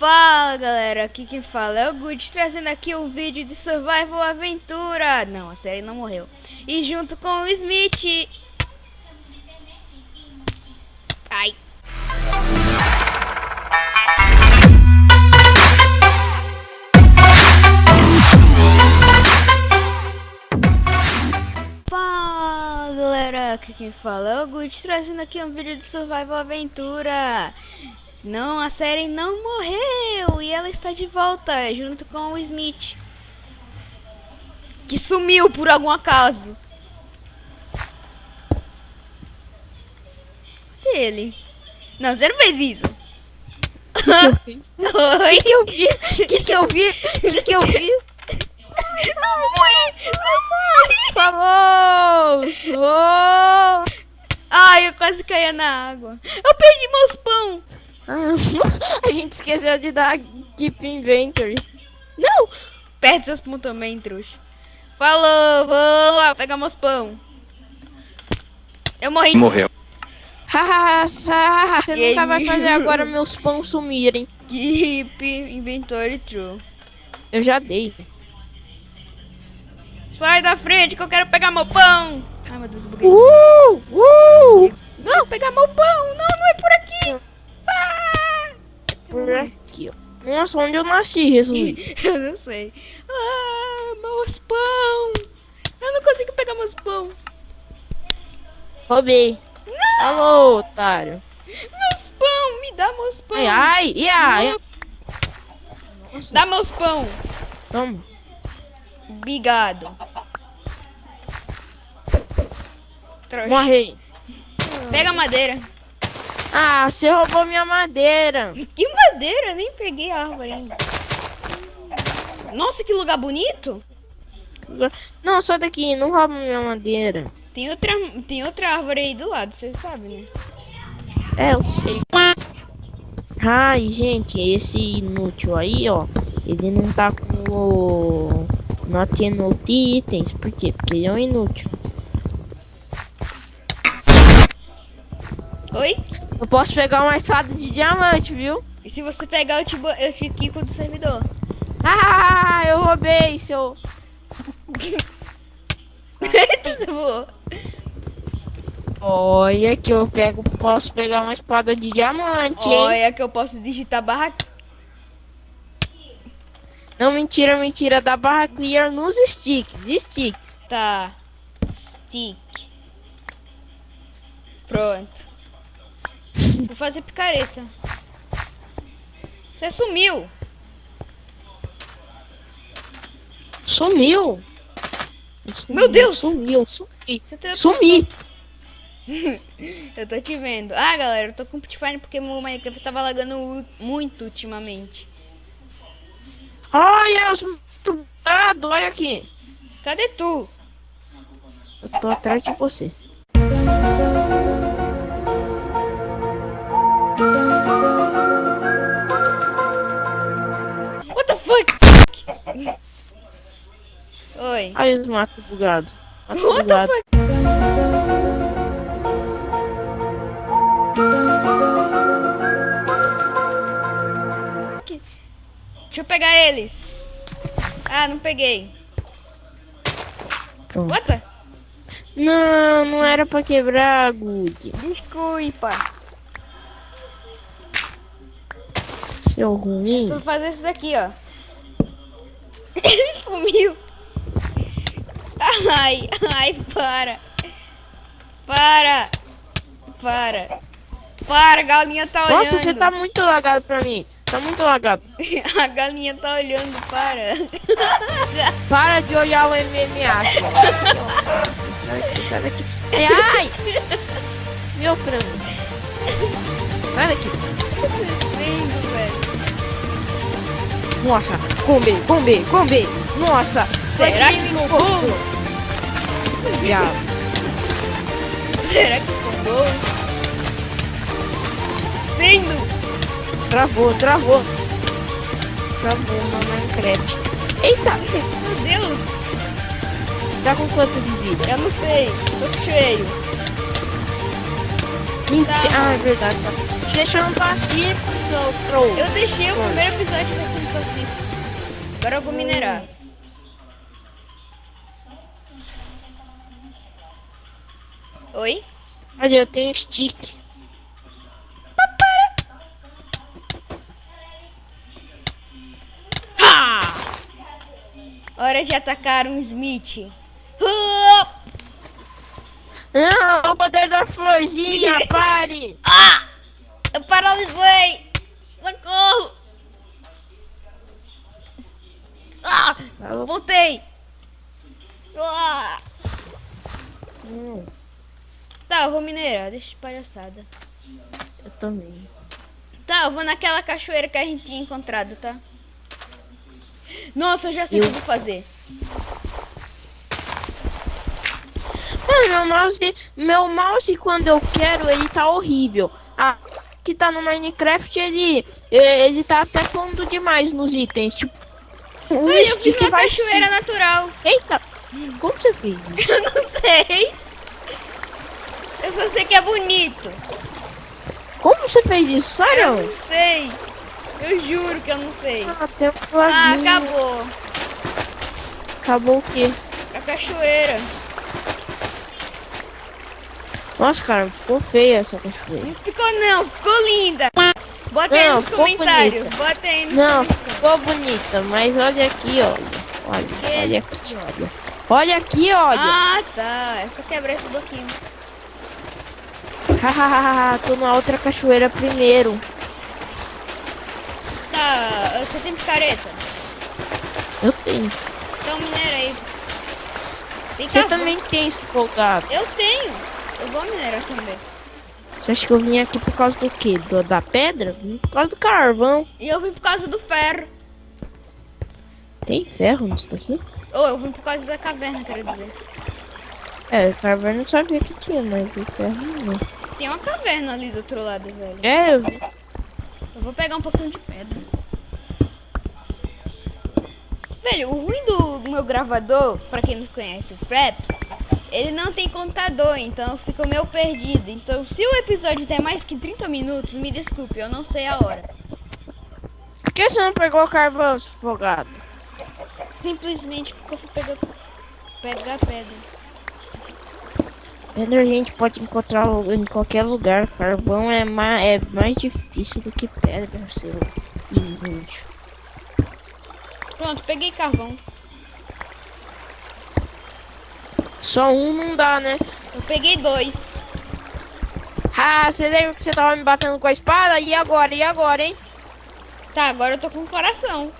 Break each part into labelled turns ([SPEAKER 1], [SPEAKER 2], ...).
[SPEAKER 1] Fala galera, aqui quem fala é o Good, trazendo aqui um vídeo de Survival Aventura. Não, a série não morreu. E junto com o Smith. Ai. Fala galera, aqui quem fala é o Good, trazendo aqui um vídeo de Survival Aventura. Não, a série não morreu e ela está de volta junto com o Smith. Que sumiu por algum acaso. Ele. Não, você não fez isso.
[SPEAKER 2] O que, eu fiz? O que, que eu fiz? O que, que eu fiz? O que, que eu fiz? Falou!
[SPEAKER 1] Ai, eu quase caía na água. Eu perdi meus
[SPEAKER 2] A gente esqueceu de dar Keep Inventory. Não!
[SPEAKER 1] Perde seus pão também, trouxa. Falou, vou lá pegar meus pão. Eu morri.
[SPEAKER 3] Morreu.
[SPEAKER 2] Hahaha, Você
[SPEAKER 1] Que
[SPEAKER 2] nunca vai fazer agora meus pães sumirem.
[SPEAKER 1] Keep inventory true.
[SPEAKER 2] Eu já dei.
[SPEAKER 1] Sai da frente que eu quero pegar meu pão. Ai, meu Deus, buguei.
[SPEAKER 2] Uh! Uh!
[SPEAKER 1] Não, pegar meu pão. Não, não é por aqui. Ah!
[SPEAKER 2] Por aqui, ó. Nossa, onde eu nasci, Jesus?
[SPEAKER 1] Eu não sei. Ah, meus pão. Eu não consigo pegar meus pão.
[SPEAKER 2] Roubei. Alô, otário.
[SPEAKER 1] Meus pão, me dá meus pão.
[SPEAKER 2] Ai, ai, e ai. Nossa,
[SPEAKER 1] Dá meus pão.
[SPEAKER 2] toma.
[SPEAKER 1] Obrigado.
[SPEAKER 2] Morri.
[SPEAKER 1] Pega a madeira.
[SPEAKER 2] Ah, você roubou minha madeira.
[SPEAKER 1] Que madeira? Nem peguei a árvore ainda. Nossa, que lugar bonito.
[SPEAKER 2] Não, só daqui, não rouba minha madeira.
[SPEAKER 1] Tem outra, tem outra árvore aí do lado, você sabe, né?
[SPEAKER 2] É, eu sei. Ai, gente, esse inútil aí, ó. Ele não tá com o... Not enough itens. Por quê? Porque ele é um inútil.
[SPEAKER 1] Oi?
[SPEAKER 2] Eu posso pegar uma espada de diamante, viu?
[SPEAKER 1] E se você pegar, eu, te, eu fico aqui com o servidor.
[SPEAKER 2] Ah, eu roubei, seu... Olha que eu pego, posso pegar uma espada de diamante, hein?
[SPEAKER 1] Olha que eu posso digitar barra...
[SPEAKER 2] Não, mentira, mentira. Da barra clear nos sticks. Sticks.
[SPEAKER 1] Tá. Stick. Pronto. Vou fazer picareta. Você sumiu.
[SPEAKER 2] Sumiu.
[SPEAKER 1] Meu Deus!
[SPEAKER 2] Sumiu, sumi.
[SPEAKER 1] Tá-
[SPEAKER 2] Sumi.
[SPEAKER 1] Eu tô te vendo. Ah, galera, eu tô com Putfine porque meu Minecraft tava lagando muito ultimamente.
[SPEAKER 2] Ai, eu sou muito. Olha aqui.
[SPEAKER 1] Cadê tu?
[SPEAKER 2] Eu tô atrás de você.
[SPEAKER 1] Oi.
[SPEAKER 2] Ai, os matos bugados. Mato
[SPEAKER 1] What
[SPEAKER 2] bugado.
[SPEAKER 1] Deixa eu pegar eles. Ah, não peguei.
[SPEAKER 2] Pronto.
[SPEAKER 1] What?
[SPEAKER 2] Não, não era pra quebrar, Good.
[SPEAKER 1] Desculpa.
[SPEAKER 2] Seu ruim.
[SPEAKER 1] Só fazer isso daqui, ó. Ele sumiu. Ai, ai, para. Para. Para. Para, a galinha tá olhando.
[SPEAKER 2] Nossa, você tá muito lagado pra mim. Tá muito lagado.
[SPEAKER 1] A galinha tá olhando, para.
[SPEAKER 2] Para de olhar o MMA. Sai daqui, sai daqui. Ai, ai! Meu frango. Sai daqui.
[SPEAKER 1] Lindo, velho.
[SPEAKER 2] Nossa, combi, combi, combi. Nossa, foi
[SPEAKER 1] Será
[SPEAKER 2] que
[SPEAKER 1] que
[SPEAKER 2] me Viado.
[SPEAKER 1] Será que ficou bom? Sendo.
[SPEAKER 2] Travou, travou. Travou no Minecraft. Eita,
[SPEAKER 1] Meu Deus,
[SPEAKER 2] tá com quanto de vida?
[SPEAKER 1] eu não sei. Tô cheio.
[SPEAKER 2] Mentira.
[SPEAKER 1] Tá.
[SPEAKER 2] Ah, é verdade. Tá se deixando pacífico, seu troll.
[SPEAKER 1] Eu deixei o primeiro episódio sendo pacífico. Agora eu vou minerar. Oi?
[SPEAKER 2] Olha, eu tenho stick.
[SPEAKER 1] Ah! Hora de atacar um Smith.
[SPEAKER 2] Não, o poder da florzinha, pare!
[SPEAKER 1] Ah! Eu paralisei! Socorro! Ah! Eu voltei! Ah!
[SPEAKER 2] Hum,
[SPEAKER 1] Tá, eu vou minerar, deixa de palhaçada.
[SPEAKER 2] eu também.
[SPEAKER 1] Tá, eu vou naquela cachoeira que a gente tinha encontrado, tá? Nossa, eu já sei o que eu vou fazer.
[SPEAKER 2] Mano, meu mouse, meu mouse quando eu quero, ele tá horrível. Ah, que tá no Minecraft, ele, ele tá até pondo demais nos itens. Tipo, o
[SPEAKER 1] Ai, eu fiz
[SPEAKER 2] stick
[SPEAKER 1] uma
[SPEAKER 2] vai
[SPEAKER 1] cachoeira
[SPEAKER 2] se...
[SPEAKER 1] natural.
[SPEAKER 2] Eita, como você fez isso?
[SPEAKER 1] Eu não sei. Eu só sei que é bonito.
[SPEAKER 2] Como você fez isso?
[SPEAKER 1] Eu
[SPEAKER 2] Sério?
[SPEAKER 1] não sei. Eu juro que eu não sei.
[SPEAKER 2] Ah, tem um
[SPEAKER 1] Ah, acabou.
[SPEAKER 2] Acabou o quê?
[SPEAKER 1] A cachoeira.
[SPEAKER 2] Nossa, cara, ficou feia essa cachoeira.
[SPEAKER 1] Não ficou não, ficou linda. Bota aí
[SPEAKER 2] Não,
[SPEAKER 1] nos
[SPEAKER 2] ficou
[SPEAKER 1] comentários.
[SPEAKER 2] bonita.
[SPEAKER 1] Bota aí nos
[SPEAKER 2] Não,
[SPEAKER 1] comentários.
[SPEAKER 2] ficou bonita, mas olha aqui, olha. Olha, olha aqui, olha. Olha aqui, olha.
[SPEAKER 1] Ah, tá. É só quebrar esse bloquinho.
[SPEAKER 2] Hahaha, tô na outra cachoeira primeiro.
[SPEAKER 1] Tá, você tem picareta?
[SPEAKER 2] Eu tenho.
[SPEAKER 1] Então minera aí. Tem
[SPEAKER 2] Você
[SPEAKER 1] carvão.
[SPEAKER 2] também tem sufocado.
[SPEAKER 1] Eu tenho. Eu vou minerar também.
[SPEAKER 2] Você acha que eu vim aqui por causa do quê? Do, da pedra? Vim por causa do carvão.
[SPEAKER 1] E eu vim por causa do ferro.
[SPEAKER 2] Tem ferro nisso daqui?
[SPEAKER 1] Ou eu vim por causa da caverna, quero dizer.
[SPEAKER 2] É, carvão eu sabia que tinha, mas o ferro não.
[SPEAKER 1] Tem uma caverna ali do outro lado, velho.
[SPEAKER 2] É, eu vi.
[SPEAKER 1] Eu vou pegar um pouquinho de pedra. Velho, o ruim do, do meu gravador, pra quem não conhece o Fraps, ele não tem contador, então eu fico meio perdido. Então, se o episódio der mais que 30 minutos, me desculpe, eu não sei a hora.
[SPEAKER 2] Por que você não pegou carvão sufocado?
[SPEAKER 1] Simplesmente porque eu fui pegar, pegar pedra.
[SPEAKER 2] Pedra a gente pode encontrar em qualquer lugar. Carvão é mais, é mais difícil do que pedra, seu inútil.
[SPEAKER 1] Pronto, peguei carvão.
[SPEAKER 2] Só um não dá, né?
[SPEAKER 1] Eu peguei dois.
[SPEAKER 2] Ah, você lembra que você tava me batendo com a espada? E agora? E agora, hein?
[SPEAKER 1] Tá, agora eu tô com coração.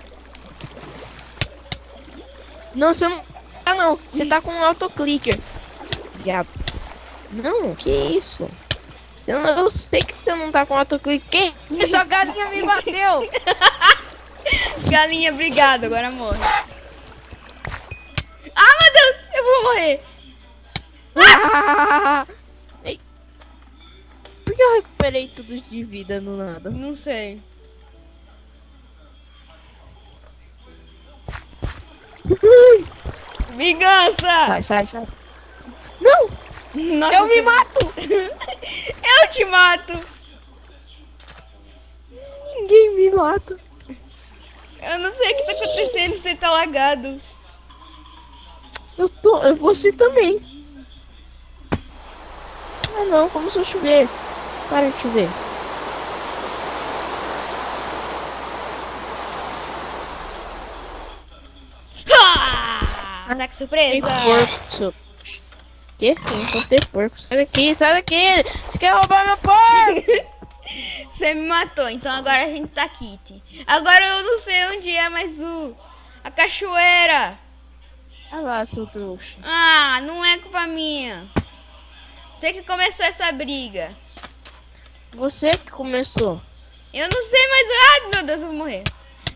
[SPEAKER 2] Não, você não. Ah, não. Você tá com um autoclicker. Viado. Não, que isso? Não- eu sei que você não tá com autoclicker. Que isso? A galinha me bateu.
[SPEAKER 1] Galinha, obrigado, agora morre. Ah, meu Deus, eu vou morrer.
[SPEAKER 2] Ah! Ei. Por que eu recuperei tudo de vida no nada?
[SPEAKER 1] Não sei. Vingança!
[SPEAKER 2] Sai, sai, sai.
[SPEAKER 1] Nossa,
[SPEAKER 2] eu me
[SPEAKER 1] você-
[SPEAKER 2] mato!
[SPEAKER 1] Eu te mato!
[SPEAKER 2] Ninguém me mata.
[SPEAKER 1] Eu não sei o que tá acontecendo, você tá lagado.
[SPEAKER 2] Eu tô. eu- Você também. Ah não, começou a chover. Para de chover.
[SPEAKER 1] Ah! Ataque
[SPEAKER 2] Tem
[SPEAKER 1] surpresa!
[SPEAKER 2] porco, Que? Eu encontrei porco. Sai daqui, sai daqui! Você quer roubar meu porco?
[SPEAKER 1] Você me matou, então agora a gente tá kit. Agora eu não sei onde é mais o. A cachoeira!
[SPEAKER 2] Olha lá, seu trouxa.
[SPEAKER 1] Ah, não é culpa minha. Você que começou essa briga.
[SPEAKER 2] Você que começou.
[SPEAKER 1] Eu não sei mais. Ai, meu Deus, eu vou morrer.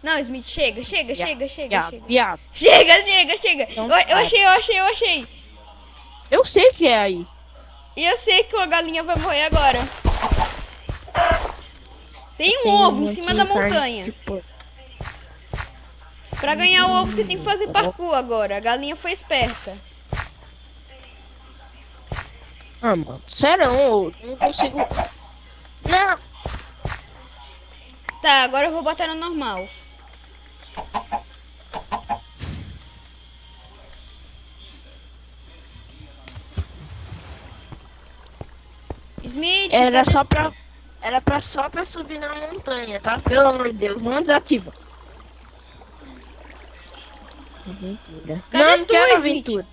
[SPEAKER 1] Não, Smith, chega, chega,
[SPEAKER 2] Viado,
[SPEAKER 1] chega, chega,
[SPEAKER 2] Viado,
[SPEAKER 1] chega.
[SPEAKER 2] viado.
[SPEAKER 1] Chega, chega, chega.
[SPEAKER 2] Não
[SPEAKER 1] Eu, eu achei, eu achei, eu achei.
[SPEAKER 2] Eu sei que é aí.
[SPEAKER 1] E eu sei que uma galinha vai morrer agora. Tem um
[SPEAKER 2] Tem
[SPEAKER 1] ovo em cima da montanha.
[SPEAKER 2] porco.
[SPEAKER 1] Pra ganhar o ovo, você tem que fazer parkour agora. A galinha foi esperta.
[SPEAKER 2] Ah, mano, sério, eu não consigo. Não,
[SPEAKER 1] Tá, agora eu vou botar no normal. Smith,
[SPEAKER 2] era
[SPEAKER 1] cadê-
[SPEAKER 2] só pra. Era pra só pra subir na montanha, tá? Pelo amor de Deus, não desativa. Aventura.
[SPEAKER 1] Cadê
[SPEAKER 2] não, não
[SPEAKER 1] tu,
[SPEAKER 2] quero
[SPEAKER 1] Smith?
[SPEAKER 2] aventura.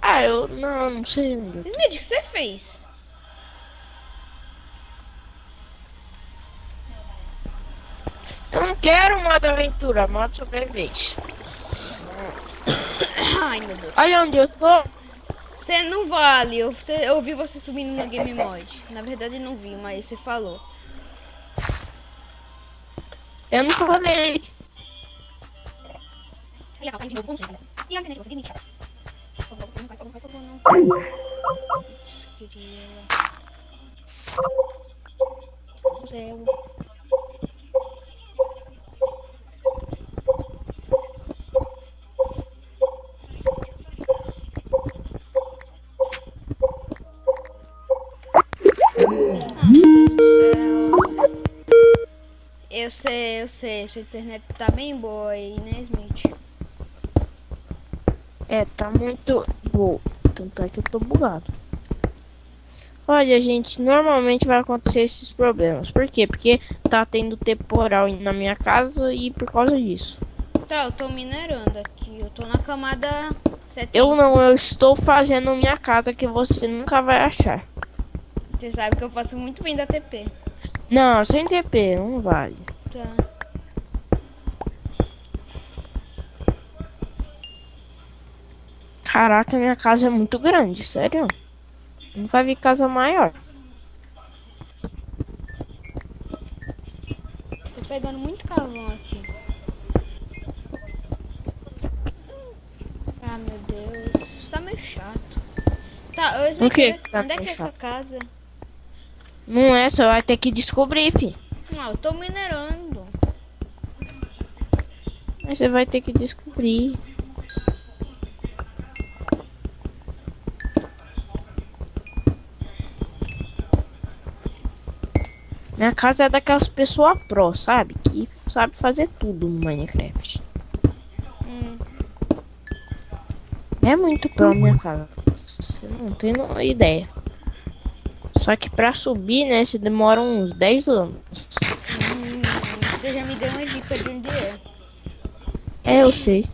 [SPEAKER 2] Ah, eu não, não sei.
[SPEAKER 1] Smith, o que você fez?
[SPEAKER 2] Eu não quero modo aventura, modo sobrevivência.
[SPEAKER 1] Ai, meu Deus.
[SPEAKER 2] Olha onde eu tô.
[SPEAKER 1] Você não vale. Eu, você- eu ouvi você subindo no Game Mod. Na verdade, não vi, mas você falou.
[SPEAKER 2] Eu não falei.
[SPEAKER 1] Eu sei, eu sei. Sua internet tá bem boa aí, né, Smith?
[SPEAKER 2] É, tá muito boa. Tanto é que eu tô bugado. Olha, gente, normalmente vai acontecer esses problemas. Por quê? Porque tá tendo temporal na minha casa e por causa disso.
[SPEAKER 1] Tá, eu tô minerando aqui. Eu tô na camada 70.
[SPEAKER 2] Eu não, eu estou fazendo minha casa que você nunca vai achar.
[SPEAKER 1] Você sabe que eu faço muito bem da TP.
[SPEAKER 2] Não, sem TP, não vale.
[SPEAKER 1] Tá.
[SPEAKER 2] Caraca, minha casa é muito grande, sério. Nunca vi casa maior.
[SPEAKER 1] Tô pegando muito carvão aqui. Ah, meu Deus. Isso tá meio chato. Tá, Smith,
[SPEAKER 2] O que tá
[SPEAKER 1] onde é que é essa casa?
[SPEAKER 2] Não é, você vai ter que descobrir, fi.
[SPEAKER 1] Não, eu tô minerando.
[SPEAKER 2] Mas você vai ter que descobrir. Minha casa é daquelas pessoas pro, sabe? Que sabe fazer tudo no Minecraft.
[SPEAKER 1] Hum.
[SPEAKER 2] É muito pro minha casa. Você não tem ideia. Só que pra subir, né, você demora uns 10 anos.
[SPEAKER 1] Hum, você já me deu uma dica de onde é.
[SPEAKER 2] É, eu sei.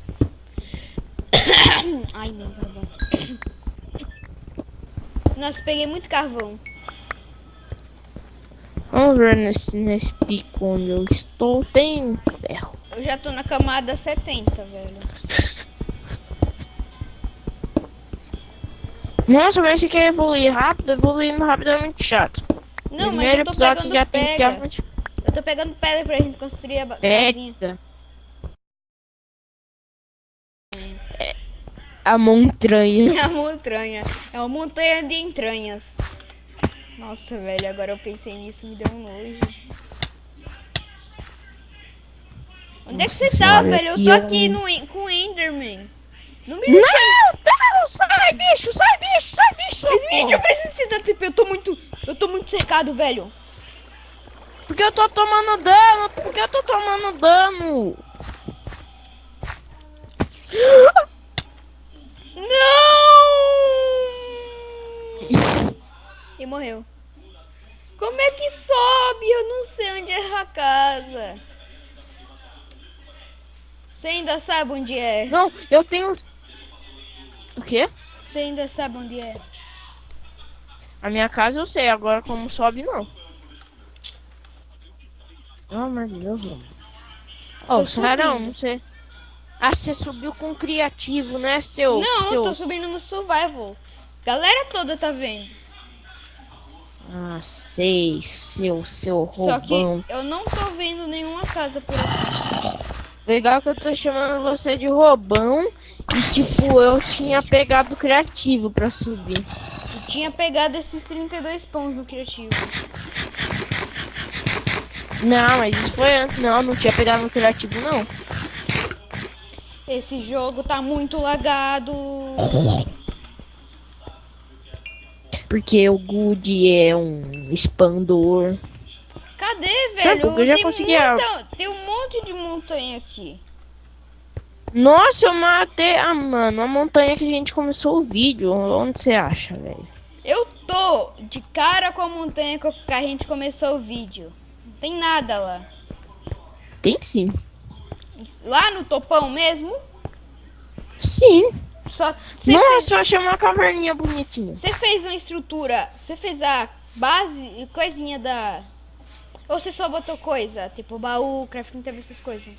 [SPEAKER 1] Ai, meu carvão. Nossa, peguei muito carvão.
[SPEAKER 2] Vamos ver nesse, nesse pico onde eu estou. Tem ferro.
[SPEAKER 1] Eu já tô na camada 70, velho.
[SPEAKER 2] Nossa, mas você quer evoluir rápido? Evoluir rápido é muito chato.
[SPEAKER 1] Não, mas
[SPEAKER 2] Primeiro
[SPEAKER 1] eu tô pegando
[SPEAKER 2] já tem que
[SPEAKER 1] pedra. Eu tô pegando pedra pra gente construir a casinha.
[SPEAKER 2] Pega. É a montanha.
[SPEAKER 1] É uma montanha. É uma montanha de entranhas. Nossa, velho, agora eu pensei nisso, me deu um nojo. Onde é que
[SPEAKER 2] Nossa
[SPEAKER 1] você tá,
[SPEAKER 2] senhora,
[SPEAKER 1] velho? Eu tô
[SPEAKER 2] eu-
[SPEAKER 1] aqui no, com o Enderman. Não me
[SPEAKER 2] Não, não, sai, bicho, sai, bicho, sai, bicho.
[SPEAKER 1] Smith, eu preciso te dar TP, eu tô muito. Eu tô muito secado, velho.
[SPEAKER 2] Porque eu tô tomando dano, porque eu tô tomando dano.
[SPEAKER 1] Não! E morreu. Como é que sobe? Eu não sei onde é a casa. Você ainda sabe onde é?
[SPEAKER 2] Não, eu tenho... O quê?
[SPEAKER 1] Você ainda sabe onde é?
[SPEAKER 2] A minha casa eu sei, agora como sobe, não. Pelo amor de Deus, mano. Ô, Sarão, sei. Ah, você subiu com criativo, né, seu...
[SPEAKER 1] não,
[SPEAKER 2] seu...
[SPEAKER 1] eu tô subindo no survival. Galera toda tá vendo.
[SPEAKER 2] Ah, sei, seu, seu
[SPEAKER 1] Só que
[SPEAKER 2] roubão.
[SPEAKER 1] eu não tô vendo nenhuma casa por aqui.
[SPEAKER 2] Legal que eu tô chamando você de roubão e, tipo, eu tinha pegado criativo pra subir.
[SPEAKER 1] Eu tinha pegado esses 32 pães no criativo.
[SPEAKER 2] Não, mas isso foi antes. Não, não tinha pegado no criativo, não.
[SPEAKER 1] Esse jogo tá muito lagado.
[SPEAKER 2] Porque o Good é um expandor.
[SPEAKER 1] Cadê, velho?
[SPEAKER 2] porque eu já consegui
[SPEAKER 1] muita- monte de montanha aqui.
[SPEAKER 2] Nossa, eu matei. Ah, mano, a montanha que a gente começou o vídeo. Onde você acha, velho?
[SPEAKER 1] Eu tô de cara com a montanha que a gente começou o vídeo. Não tem nada lá.
[SPEAKER 2] Tem sim.
[SPEAKER 1] Lá no topão mesmo?
[SPEAKER 2] Sim.
[SPEAKER 1] Só você fez,
[SPEAKER 2] Nossa, eu achei uma caverninha bonitinha.
[SPEAKER 1] você fez uma estrutura, você fez a base e coisinha da ou você só botou coisa, tipo baú, crafting table, essas coisas.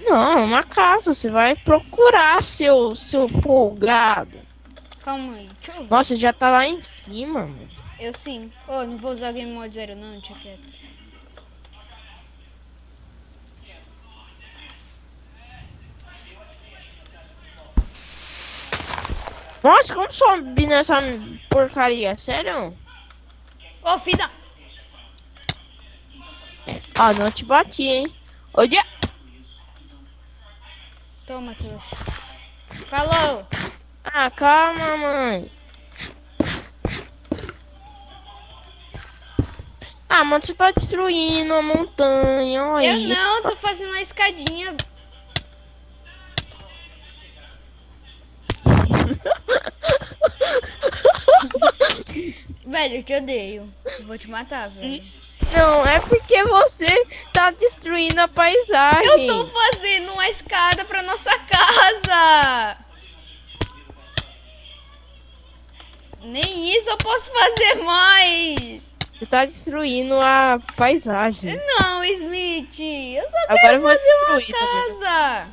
[SPEAKER 2] Não, é uma casa. Você vai procurar seu, seu folgado.
[SPEAKER 1] Calma aí.
[SPEAKER 2] Nossa, já tá lá em cima, mano.
[SPEAKER 1] Eu sim. Ô, não vou usar game mode zero não, deixa quieto.
[SPEAKER 2] Nossa, como sobe nessa porcaria? Sério?
[SPEAKER 1] Ô, filha!
[SPEAKER 2] Ah, não te bati, hein? Olha!
[SPEAKER 1] Toma, trouxa. Falou!
[SPEAKER 2] Ah, calma, mãe. Ah, mano, você tá destruindo a montanha, olha
[SPEAKER 1] Eu
[SPEAKER 2] aí.
[SPEAKER 1] não, tô fazendo uma escadinha. Velho, eu te odeio. Vou te matar, velho.
[SPEAKER 2] Não, é porque você tá destruindo a paisagem.
[SPEAKER 1] Eu tô fazendo uma escada pra nossa casa. Nem isso eu posso fazer mais.
[SPEAKER 2] Você tá destruindo a paisagem.
[SPEAKER 1] Não, Smith. Eu só
[SPEAKER 2] Agora
[SPEAKER 1] quero
[SPEAKER 2] eu vou
[SPEAKER 1] fazer uma
[SPEAKER 2] destruir também.
[SPEAKER 1] casa.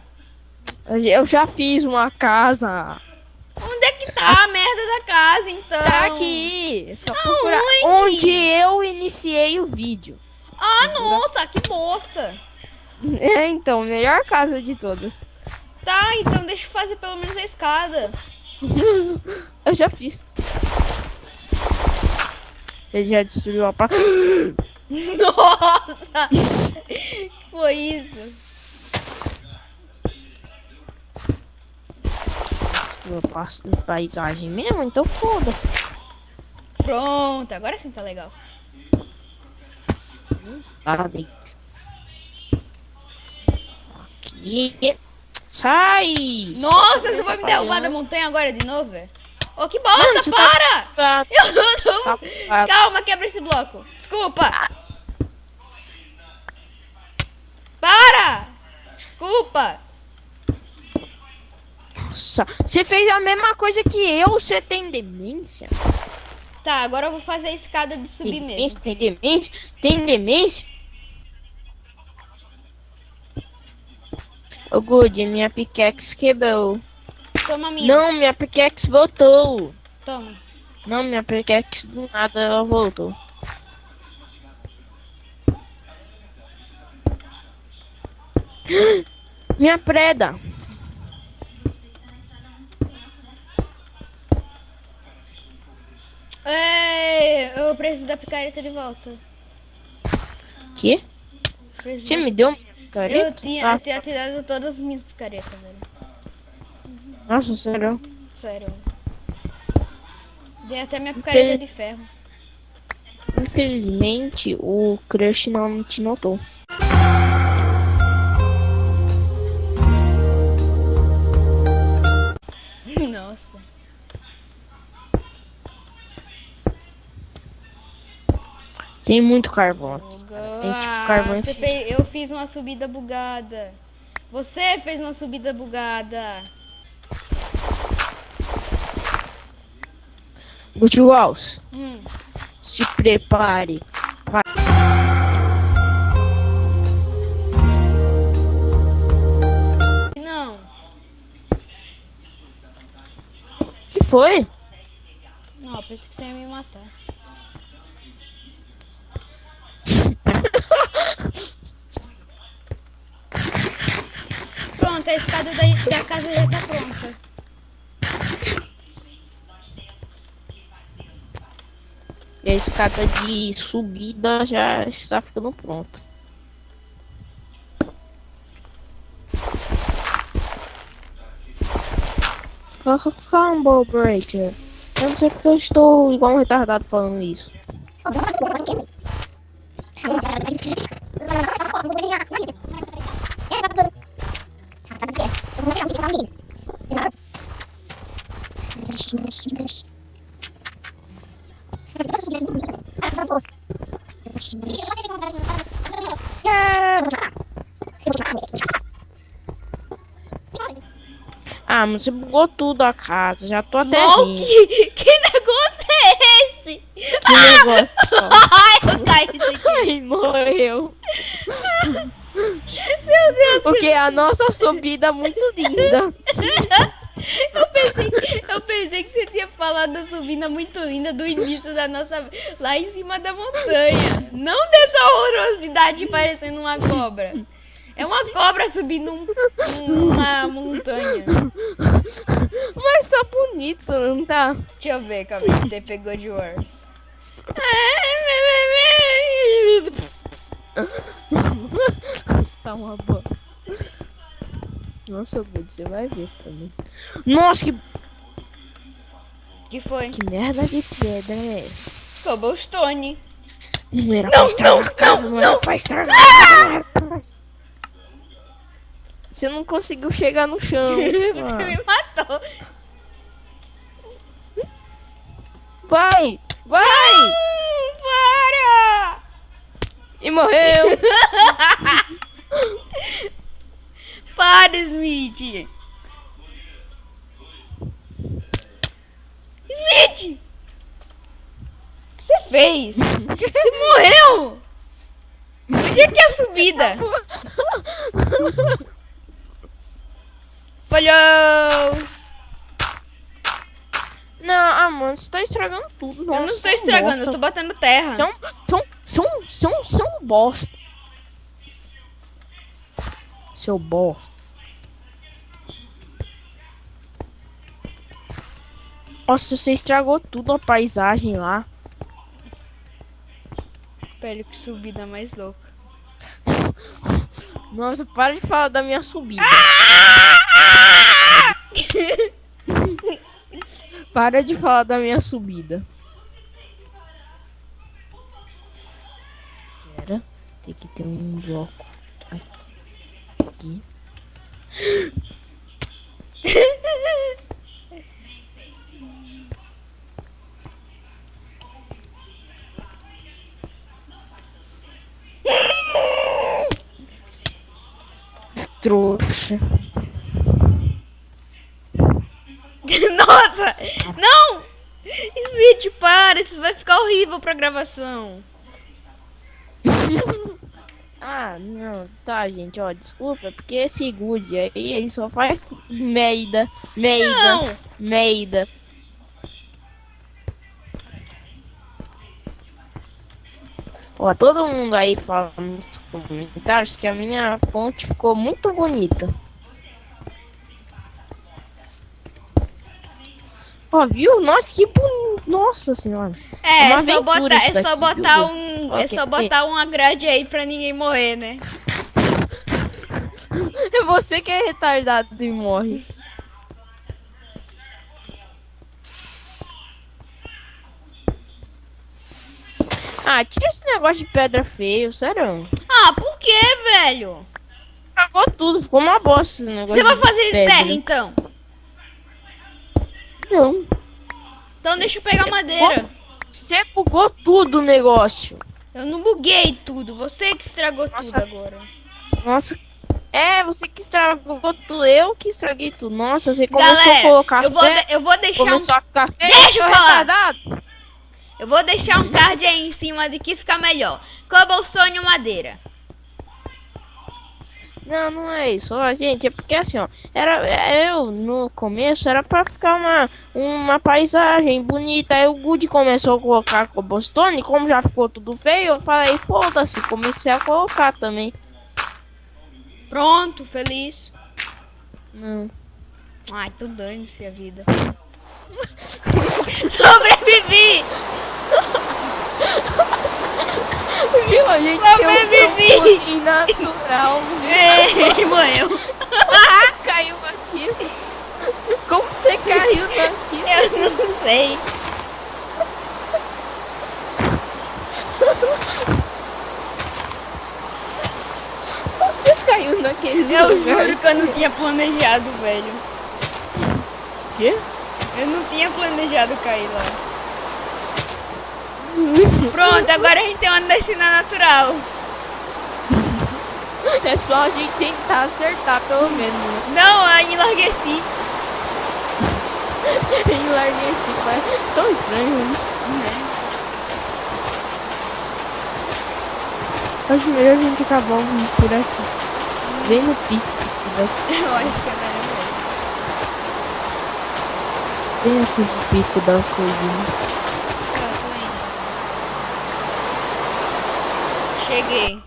[SPEAKER 2] Eu já fiz uma casa.
[SPEAKER 1] Onde é que tá a merda da casa, então?
[SPEAKER 2] Tá aqui. É só procurar
[SPEAKER 1] Aonde?
[SPEAKER 2] onde eu iniciei o vídeo.
[SPEAKER 1] Ah, nossa, que bosta.
[SPEAKER 2] É, então, melhor casa de todas.
[SPEAKER 1] Tá, então deixa eu fazer pelo menos a escada.
[SPEAKER 2] eu já fiz. Você já destruiu a pa...
[SPEAKER 1] Nossa! que foi isso?
[SPEAKER 2] Paisagem mesmo? Então foda-se.
[SPEAKER 1] Pronto, agora sim tá legal.
[SPEAKER 2] Parabéns. Aqui. Sai!
[SPEAKER 1] Nossa, você vai me derrubar da montanha agora de novo, velho? Ô, que bosta,
[SPEAKER 2] Mano, tá-
[SPEAKER 1] para!
[SPEAKER 2] Tá-
[SPEAKER 1] Eu não
[SPEAKER 2] tá-
[SPEAKER 1] Calma, quebra esse bloco. Desculpa. Para! Desculpa.
[SPEAKER 2] Nossa, você fez a mesma coisa que eu, você tem demência?
[SPEAKER 1] Tá, agora eu vou fazer a escada de
[SPEAKER 2] Tem
[SPEAKER 1] subir
[SPEAKER 2] demência?
[SPEAKER 1] mesmo.
[SPEAKER 2] Tem demência? Tem demência? Ô, Good, minha pickaxe quebrou.
[SPEAKER 1] Toma minha.
[SPEAKER 2] Não, minha pickaxe voltou.
[SPEAKER 1] Toma.
[SPEAKER 2] Não, minha pickaxe do nada ela voltou. Minha preda.
[SPEAKER 1] Ei, eu preciso da picareta de volta.
[SPEAKER 2] Que?
[SPEAKER 1] Preciso-
[SPEAKER 2] Você me deu uma
[SPEAKER 1] Eu
[SPEAKER 2] picareta?
[SPEAKER 1] tinha, eu tinha te dado todas as minhas picaretas, velho.
[SPEAKER 2] Nossa, sério.
[SPEAKER 1] Sério. Dei até minha picareta
[SPEAKER 2] Você-
[SPEAKER 1] de ferro.
[SPEAKER 2] Infelizmente, o crush não te notou. Tem muito carvão aqui. Tem tipo
[SPEAKER 1] Ah,
[SPEAKER 2] carvão infinito.
[SPEAKER 1] fez, eu fiz uma subida bugada. Você fez uma subida bugada.
[SPEAKER 2] Good Walls,
[SPEAKER 1] Hum.
[SPEAKER 2] se prepare.
[SPEAKER 1] Não.
[SPEAKER 2] que foi?
[SPEAKER 1] Não, eu pensei que você ia me matar. A escada da, da casa já tá pronta.
[SPEAKER 2] E a escada de subida já está ficando pronta. Combo Breaker. Eu não sei porque eu estou igual um retardado falando isso. Ah, mas você bugou tudo a casa, já tô até rindo.
[SPEAKER 1] que, que negócio é esse?
[SPEAKER 2] Que negócio. ó.
[SPEAKER 1] Ai, eu caí.
[SPEAKER 2] Ai, morreu.
[SPEAKER 1] Meu Deus.
[SPEAKER 2] Porque a nossa subida é muito linda.
[SPEAKER 1] Eu pensei, eu pensei que você tinha falado da subida muito linda do início da nossa. lá em cima da montanha. Não dessa horrorosidade parecendo uma cobra. É uma cobra subindo um- uma montanha.
[SPEAKER 2] Mas tá bonito, não tá?
[SPEAKER 1] Deixa eu ver, calma aí, você pegou de worse.
[SPEAKER 2] Tá uma boa. Nossa, Good, você vai ver também. Nossa, que,
[SPEAKER 1] que foi?
[SPEAKER 2] que merda de pedra é essa?
[SPEAKER 1] Cobblestone.
[SPEAKER 2] Não era
[SPEAKER 1] Não,
[SPEAKER 2] pra estragar
[SPEAKER 1] não,
[SPEAKER 2] a casa, não,
[SPEAKER 1] não,
[SPEAKER 2] era
[SPEAKER 1] não.
[SPEAKER 2] pra estragar a casa. Você não conseguiu chegar no chão.
[SPEAKER 1] Você
[SPEAKER 2] Ah.
[SPEAKER 1] me matou.
[SPEAKER 2] Vai! Vai!
[SPEAKER 1] Hum, para!
[SPEAKER 2] E morreu!
[SPEAKER 1] Para, Smith! Smith! O que você fez? Você morreu! Onde é que é a subida? Falhou!
[SPEAKER 2] Não, ah, mano, você tá estragando tudo. Nossa,
[SPEAKER 1] eu não estou estragando, eu
[SPEAKER 2] bosta.
[SPEAKER 1] tô batendo terra.
[SPEAKER 2] São, são, são, são, são bosta. Seu bosta. Nossa, você estragou tudo a paisagem lá.
[SPEAKER 1] Velho, que subida mais louca.
[SPEAKER 2] Nossa, para de falar da minha subida. para de falar da minha subida. Pera, tem que ter um bloco aqui. Trouxa.
[SPEAKER 1] Nossa! Não! Smith, para! Isso vai ficar horrível pra gravação.
[SPEAKER 2] Ah, não, tá, gente, ó, desculpa, porque esse good aí, ele só faz merda, merda,
[SPEAKER 1] Não!
[SPEAKER 2] merda. Ó, todo mundo aí fala nos comentários que a minha ponte ficou muito bonita. Ó, viu? Nossa, que bonito. Nossa senhora.
[SPEAKER 1] É, é só botar, é só botar
[SPEAKER 2] viu?
[SPEAKER 1] um. É
[SPEAKER 2] Ok.
[SPEAKER 1] só botar uma grade aí pra ninguém morrer, né?
[SPEAKER 2] É você que é retardado e morre. Ah, tira esse negócio de pedra feio, sério.
[SPEAKER 1] Ah, por que, velho?
[SPEAKER 2] Estragou tudo, ficou uma bosta esse negócio
[SPEAKER 1] Você vai
[SPEAKER 2] de
[SPEAKER 1] fazer
[SPEAKER 2] pedra.
[SPEAKER 1] terra então?
[SPEAKER 2] Não.
[SPEAKER 1] Então deixa eu pegar
[SPEAKER 2] Você-
[SPEAKER 1] madeira.
[SPEAKER 2] Você bugou tudo o negócio.
[SPEAKER 1] Eu não buguei tudo, você que estragou
[SPEAKER 2] Nossa.
[SPEAKER 1] tudo agora.
[SPEAKER 2] Nossa. É, você que estragou tudo, eu que estraguei tudo. Nossa, você começou
[SPEAKER 1] Galera,
[SPEAKER 2] a colocar
[SPEAKER 1] eu vou, eu vou deixar um,
[SPEAKER 2] começou a ficar feio,
[SPEAKER 1] Deixa eu falar.
[SPEAKER 2] retardado.
[SPEAKER 1] eu vou deixar um card aí em cima de que fica melhor. Cobblestone madeira?
[SPEAKER 2] Não, não é isso. Ó, gente, é porque assim, ó, era eu no começo era pra ficar uma, uma paisagem bonita. Aí o Good começou a colocar cobblestone, como já ficou tudo feio, eu falei, foda-se, comecei a colocar também.
[SPEAKER 1] Pronto, feliz.
[SPEAKER 2] Não.
[SPEAKER 1] Ai, tu dane-se a vida. Sobrevivi!
[SPEAKER 2] Viu? A gente tem um trampolim natural.
[SPEAKER 1] Ei, morreu.
[SPEAKER 2] Caiu aqui. Como você caiu naquilo?
[SPEAKER 1] Eu não sei.
[SPEAKER 2] Como você caiu naquele
[SPEAKER 1] Eu
[SPEAKER 2] lugar?
[SPEAKER 1] juro que eu não tinha planejado, velho.
[SPEAKER 2] Quê?
[SPEAKER 1] Eu não tinha planejado cair lá. Pronto, agora a gente tem uma descida natural.
[SPEAKER 2] É só a gente tentar acertar, pelo menos. né?
[SPEAKER 1] Não, aí enlargueci.
[SPEAKER 2] E tipo. É tão estranho isso. Acho melhor a gente acabar por aqui. Bem no pico. daqui.
[SPEAKER 1] Eu acho que é melhor.
[SPEAKER 2] Bem aqui no pico da colina.
[SPEAKER 1] Cheguei.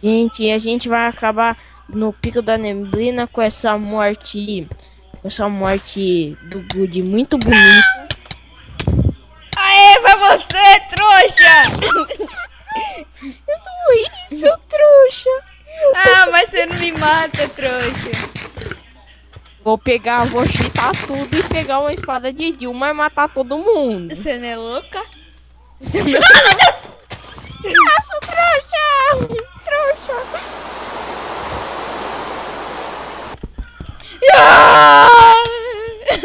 [SPEAKER 2] Gente, a gente vai acabar no pico da neblina com essa morte. Com essa morte do Good muito bonita.
[SPEAKER 1] Aê, vai você, trouxa!
[SPEAKER 2] Ui, seu trouxa!
[SPEAKER 1] Ah, mas você não me mata, trouxa.
[SPEAKER 2] Vou pegar, vou chitar tudo e pegar uma espada de Dilma e matar todo mundo.
[SPEAKER 1] Você não é louca?
[SPEAKER 2] Você não... Nossa, trouxa! Trouxa!
[SPEAKER 1] Ah!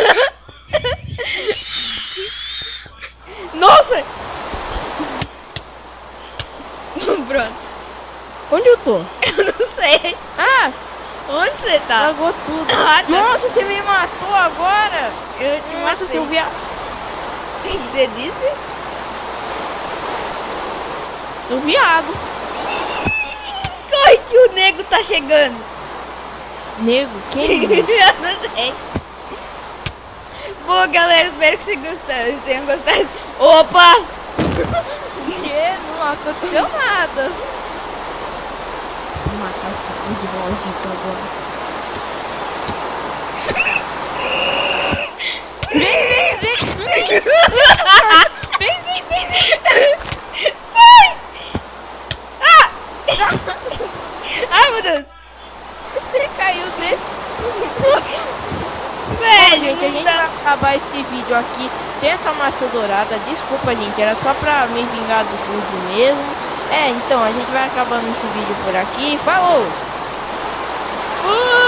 [SPEAKER 1] Nossa! Pronto.
[SPEAKER 2] Onde eu tô?
[SPEAKER 1] Eu não sei.
[SPEAKER 2] Ah,
[SPEAKER 1] Onde você tá?
[SPEAKER 2] Lagou tudo.
[SPEAKER 1] Ah, tá.
[SPEAKER 2] Nossa, você me matou agora!
[SPEAKER 1] Eu te
[SPEAKER 2] Nossa,
[SPEAKER 1] matei.
[SPEAKER 2] seu viado.
[SPEAKER 1] Você disse?
[SPEAKER 2] Seu viado.
[SPEAKER 1] Corre que o nego tá chegando.
[SPEAKER 2] Nego, quem?
[SPEAKER 1] Eu não sei. Bom, galera, espero que vocês gostaram. Tenham gostado. Opa!
[SPEAKER 2] que? Não aconteceu nada. Vou matar esse de maldito agora. Vem, vem, vem, vem! Vem, vem, vem, vem!
[SPEAKER 1] Sai! Ah! Ai, meu Deus!
[SPEAKER 2] Você caiu desse. Bom,
[SPEAKER 1] Velho,
[SPEAKER 2] gente, a gente
[SPEAKER 1] dá-
[SPEAKER 2] vai acabar esse vídeo aqui sem essa massa dourada. Desculpa, gente, era só pra me vingar do Good mesmo. É, então, a gente vai acabando esse vídeo por aqui. Falou!
[SPEAKER 1] Fui!